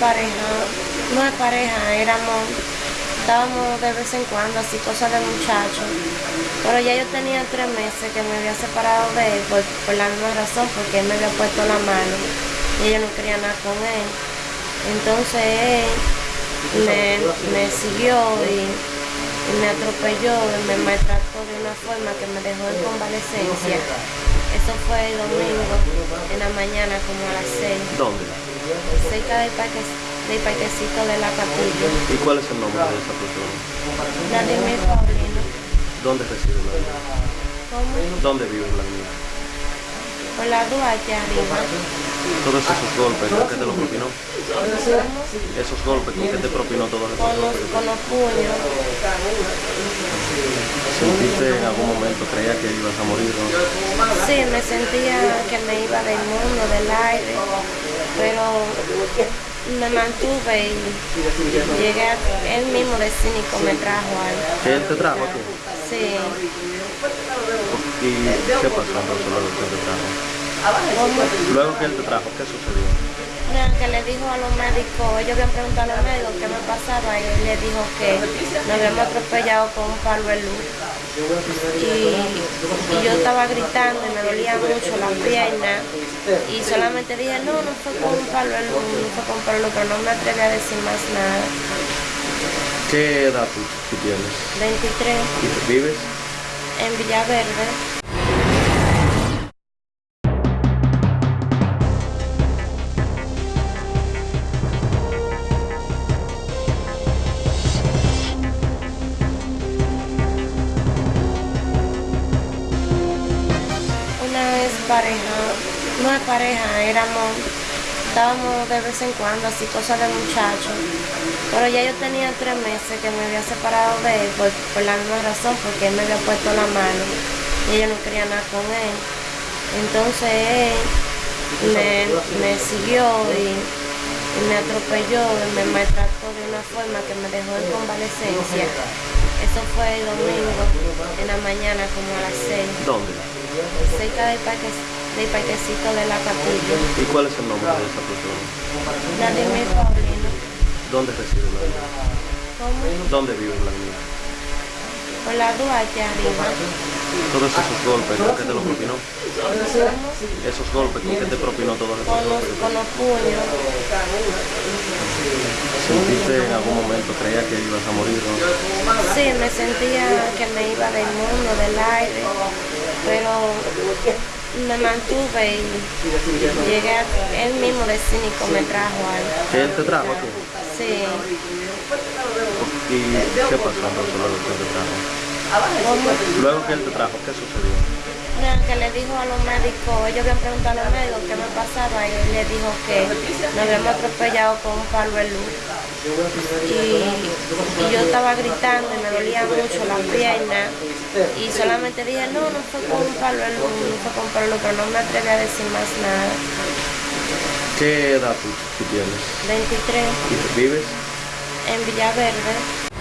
pareja, no es pareja, éramos, estábamos de vez en cuando, así cosas de muchachos. Pero ya yo tenía tres meses que me había separado de él por, por la misma razón, porque él me había puesto la mano y ella no quería nada con él. Entonces él me, me siguió y, y me atropelló y me maltrató de una forma que me dejó en convalecencia. Eso fue el domingo, en la mañana, como a las 6, ¿Dónde? Cerca del, parque, del parquecito de la capilla. ¿Y cuál es el nombre de esa persona? Vladimir Paulino. ¿Dónde reside la niña? ¿Cómo? ¿Dónde vive la niña? Por la Duarte arriba. Todos esos golpes, ¿con qué te los propinó? Esos golpes, ¿con qué te propinó todos esos Con los, golpes? con los puños. ¿Sentiste en algún momento, creías que ibas a morir? ¿no? Sí, me sentía que me iba del mundo, del aire, pero me mantuve y llegué a, él mismo de cínico me trajo ahí. ¿Que él te trajo aquí? Sí, ¿Y qué pasó entonces luego que él te trajo? como Luego que él te trajo, ¿qué sucedió? Que le dijo a los médicos, ellos habían preguntado a los médicos qué me pasaba y él le dijo que nos habíamos atropellado con un palo de luz. Y, y yo estaba gritando y me dolía mucho las piernas y solamente dije, no, no fue con un palo de luz, no fue con un palo de luz, pero no me atreví a decir más nada. ¿Qué edad tú, tienes? 23 ¿Y vives? en Villaverde. Pareja, no es pareja, éramos, estábamos de vez en cuando, así cosas de muchachos. Pero ya yo tenía tres meses que me había separado de él por, por la misma razón, porque él me había puesto la mano y ella no quería nada con él. Entonces él me, me siguió y me atropelló y me maltrató de una forma que me dejó en convalecencia. Eso fue el domingo, en la mañana, como a las 6, ¿Dónde? cerca del, parque, del parquecito de la capilla. ¿Y cuál es el nombre de esa persona? Vladimir Paulino. ¿Dónde reside la niña? ¿Cómo? ¿Dónde vive la niña? Por la Duarte arriba. Todos esos golpes, ¿con qué te los propinó? Esos golpes, ¿con qué te propinó todos esos golpes? con los puños. ¿Sentiste en algún momento, creías que ibas a morir? ¿no? Sí, me sentía que me iba del mundo, del aire, pero me mantuve y llegué a, él mismo de cínico me trajo ahí. ¿Que él te trajo aquí? Sí, ¿Y qué pasó entonces luego que te trajo? Luego que él te trajo, ¿qué sucedió? Que le dijo a los médicos, ellos habían preguntado a los médicos qué me pasaba y él le dijo que nos habíamos atropellado con un palo de luz. Y, y yo estaba gritando y me dolía mucho las piernas y solamente dije, no, no fue con un palo de luz, no fue con un palo de luz, pero no me atreví a decir más nada. ¿Qué edad tú, tú tienes? 23 ¿Y tú vives? en Villaverde.